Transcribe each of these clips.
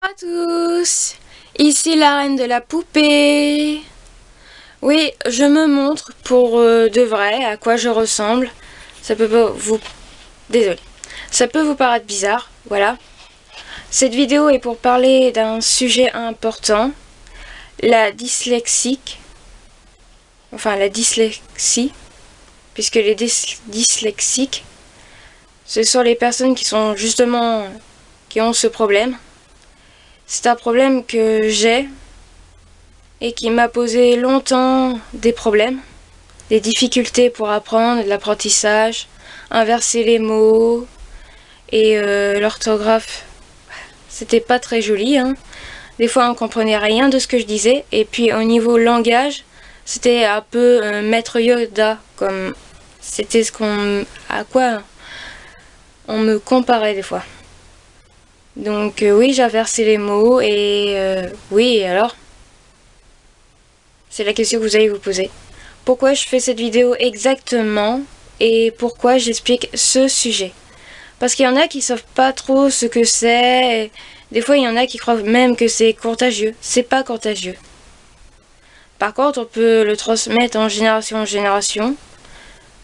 à tous Ici la reine de la poupée Oui, je me montre pour euh, de vrai à quoi je ressemble. Ça peut vous... Désolé. Ça peut vous paraître bizarre, voilà. Cette vidéo est pour parler d'un sujet important. La dyslexique. Enfin, la dyslexie. Puisque les dyslexiques, ce sont les personnes qui sont justement... qui ont ce problème c'est un problème que j'ai et qui m'a posé longtemps des problèmes, des difficultés pour apprendre, de l'apprentissage, inverser les mots et euh, l'orthographe. C'était pas très joli, hein. Des fois on comprenait rien de ce que je disais et puis au niveau langage, c'était un peu maître Yoda comme c'était ce qu'on à quoi on me comparait des fois. Donc euh, oui, j'ai inversé les mots et euh, oui, alors? C'est la question que vous allez vous poser. Pourquoi je fais cette vidéo exactement et pourquoi j'explique ce sujet? Parce qu'il y en a qui savent pas trop ce que c'est. Des fois, il y en a qui croient même que c'est contagieux. C'est pas contagieux. Par contre, on peut le transmettre en génération en génération.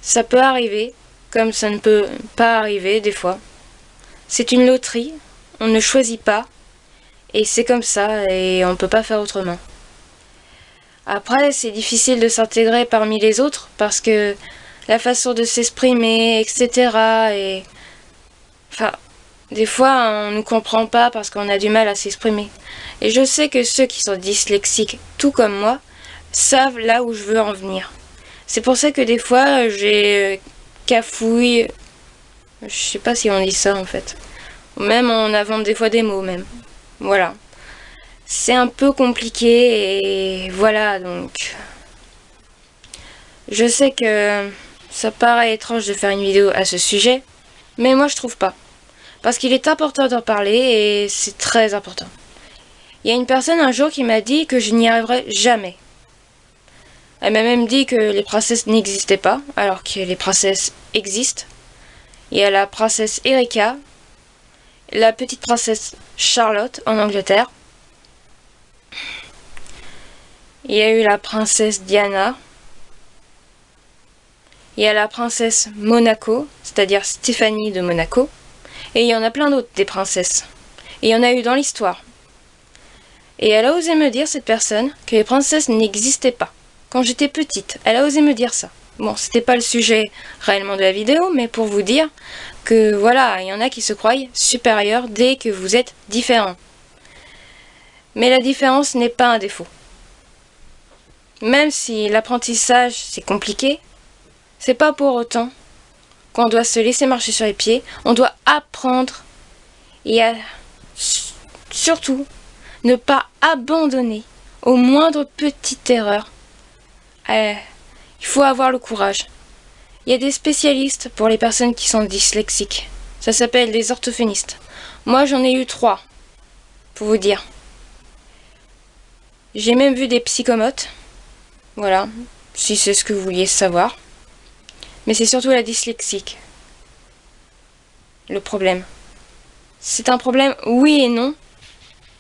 Ça peut arriver, comme ça ne peut pas arriver des fois. C'est une loterie, on ne choisit pas, et c'est comme ça, et on ne peut pas faire autrement. Après, c'est difficile de s'intégrer parmi les autres, parce que la façon de s'exprimer, etc. Et... Enfin, des fois, on ne comprend pas parce qu'on a du mal à s'exprimer. Et je sais que ceux qui sont dyslexiques, tout comme moi, savent là où je veux en venir. C'est pour ça que des fois, j'ai cafouille... Je sais pas si on dit ça en fait. Même en avant des fois des mots même. Voilà. C'est un peu compliqué et voilà donc. Je sais que ça paraît étrange de faire une vidéo à ce sujet, mais moi je trouve pas. Parce qu'il est important d'en parler et c'est très important. Il y a une personne un jour qui m'a dit que je n'y arriverais jamais. Elle m'a même dit que les princesses n'existaient pas, alors que les princesses existent. Il y a la princesse Erika, la petite princesse Charlotte en Angleterre. Il y a eu la princesse Diana. Il y a la princesse Monaco, c'est-à-dire Stéphanie de Monaco. Et il y en a plein d'autres des princesses. Et il y en a eu dans l'histoire. Et elle a osé me dire, cette personne, que les princesses n'existaient pas. Quand j'étais petite, elle a osé me dire ça. Bon, c'était pas le sujet réellement de la vidéo, mais pour vous dire que voilà, il y en a qui se croient supérieurs dès que vous êtes différent. Mais la différence n'est pas un défaut. Même si l'apprentissage c'est compliqué, c'est pas pour autant qu'on doit se laisser marcher sur les pieds, on doit apprendre et surtout ne pas abandonner aux moindre petite erreur. Euh, il faut avoir le courage. Il y a des spécialistes pour les personnes qui sont dyslexiques. Ça s'appelle des orthophonistes. Moi, j'en ai eu trois, pour vous dire. J'ai même vu des psychomotes. Voilà, si c'est ce que vous vouliez savoir. Mais c'est surtout la dyslexique. Le problème. C'est un problème, oui et non.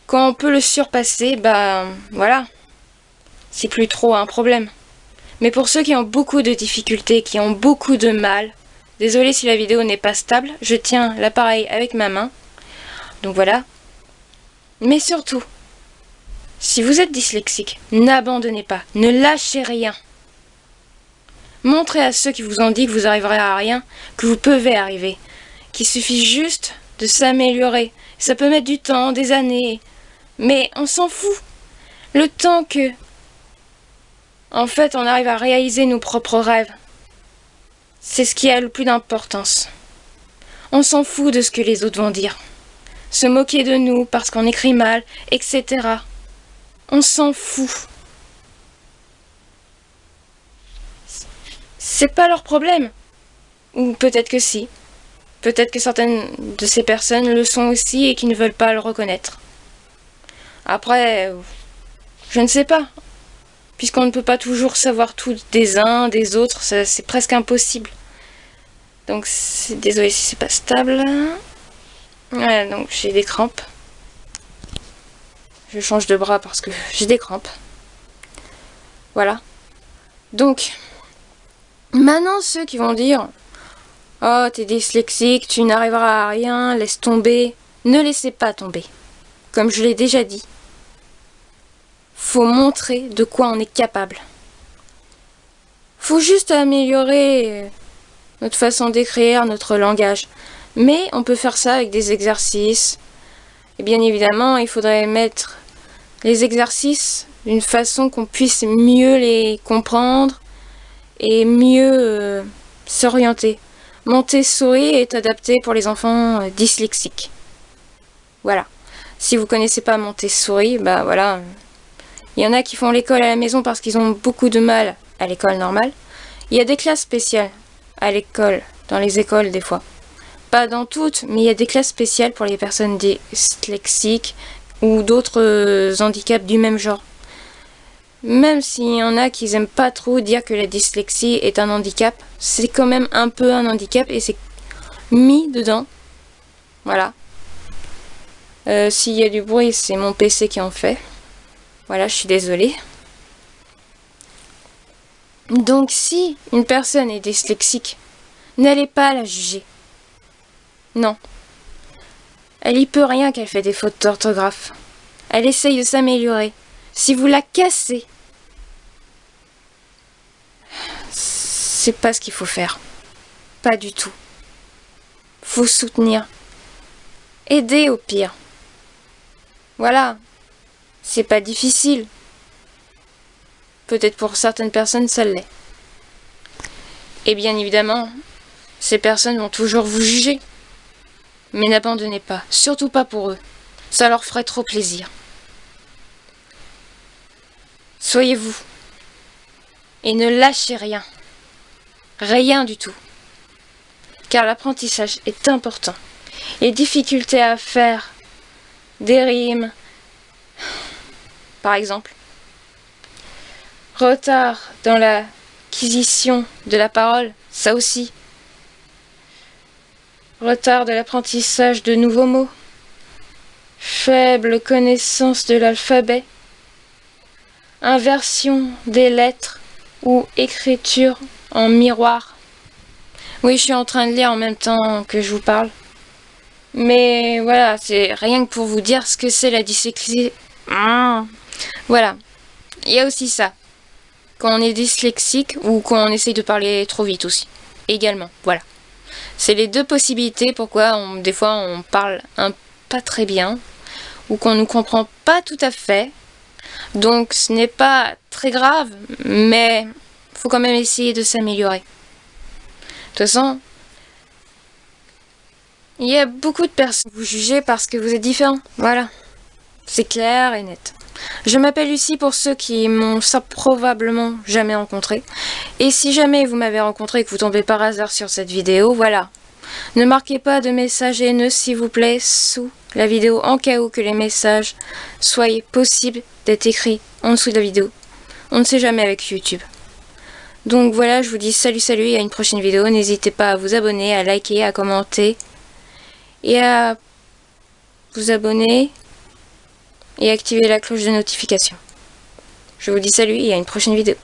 Quand on peut le surpasser, bah voilà. C'est plus trop un problème. Mais pour ceux qui ont beaucoup de difficultés, qui ont beaucoup de mal, désolé si la vidéo n'est pas stable, je tiens l'appareil avec ma main. Donc voilà. Mais surtout, si vous êtes dyslexique, n'abandonnez pas, ne lâchez rien. Montrez à ceux qui vous ont dit que vous arriverez à rien, que vous pouvez arriver, qu'il suffit juste de s'améliorer. Ça peut mettre du temps, des années, mais on s'en fout. Le temps que en fait, on arrive à réaliser nos propres rêves. C'est ce qui a le plus d'importance. On s'en fout de ce que les autres vont dire. Se moquer de nous parce qu'on écrit mal, etc. On s'en fout. C'est pas leur problème. Ou peut-être que si. Peut-être que certaines de ces personnes le sont aussi et qui ne veulent pas le reconnaître. Après, je ne sais pas puisqu'on ne peut pas toujours savoir tout des uns, des autres, c'est presque impossible. Donc, désolé si c'est pas stable. Ouais, donc j'ai des crampes. je change de bras parce que j'ai des crampes. Voilà. Donc, maintenant ceux qui vont dire « Oh, t'es dyslexique, tu n'arriveras à rien, laisse tomber. » Ne laissez pas tomber. Comme je l'ai déjà dit, montrer de quoi on est capable. Faut juste améliorer notre façon d'écrire, notre langage. Mais on peut faire ça avec des exercices. Et bien évidemment, il faudrait mettre les exercices d'une façon qu'on puisse mieux les comprendre et mieux euh, s'orienter. Montessori est adapté pour les enfants euh, dyslexiques. Voilà. Si vous connaissez pas Montessori, bah voilà. Il y en a qui font l'école à la maison parce qu'ils ont beaucoup de mal à l'école normale. Il y a des classes spéciales à l'école, dans les écoles des fois. Pas dans toutes, mais il y a des classes spéciales pour les personnes dyslexiques ou d'autres euh, handicaps du même genre. Même s'il y en a qui n'aiment pas trop dire que la dyslexie est un handicap, c'est quand même un peu un handicap et c'est mis dedans. Voilà. Euh, s'il y a du bruit, c'est mon PC qui en fait. Voilà, je suis désolée. Donc si une personne est dyslexique, n'allez pas la juger. Non. Elle y peut rien qu'elle fait des fautes d'orthographe. Elle essaye de s'améliorer. Si vous la cassez, c'est pas ce qu'il faut faire. Pas du tout. Faut soutenir. Aider au pire. Voilà. C'est pas difficile. Peut-être pour certaines personnes, ça l'est. Et bien évidemment, ces personnes vont toujours vous juger. Mais n'abandonnez pas, surtout pas pour eux. Ça leur ferait trop plaisir. Soyez vous. Et ne lâchez rien. Rien du tout. Car l'apprentissage est important. Les difficultés à faire des rimes, par exemple. Retard dans l'acquisition de la parole, ça aussi. Retard de l'apprentissage de nouveaux mots. Faible connaissance de l'alphabet. Inversion des lettres ou écriture en miroir. Oui, je suis en train de lire en même temps que je vous parle. Mais voilà, c'est rien que pour vous dire ce que c'est la dyslexie. Ah. Voilà. Il y a aussi ça. Quand on est dyslexique ou quand on essaye de parler trop vite aussi. Également, voilà. C'est les deux possibilités pourquoi on, des fois on parle pas très bien ou qu'on ne comprend pas tout à fait. Donc ce n'est pas très grave, mais faut quand même essayer de s'améliorer. De toute façon, il y a beaucoup de personnes vous jugez parce que vous êtes différents. Voilà. C'est clair et net. Je m'appelle Lucie pour ceux qui m'ont probablement jamais rencontré. Et si jamais vous m'avez rencontré et que vous tombez par hasard sur cette vidéo, voilà. Ne marquez pas de messages haineux s'il vous plaît sous la vidéo en cas où que les messages soient possibles d'être écrits en dessous de la vidéo. On ne sait jamais avec YouTube. Donc voilà, je vous dis salut salut et à une prochaine vidéo. N'hésitez pas à vous abonner, à liker, à commenter et à vous abonner et activer la cloche de notification. Je vous dis salut et à une prochaine vidéo.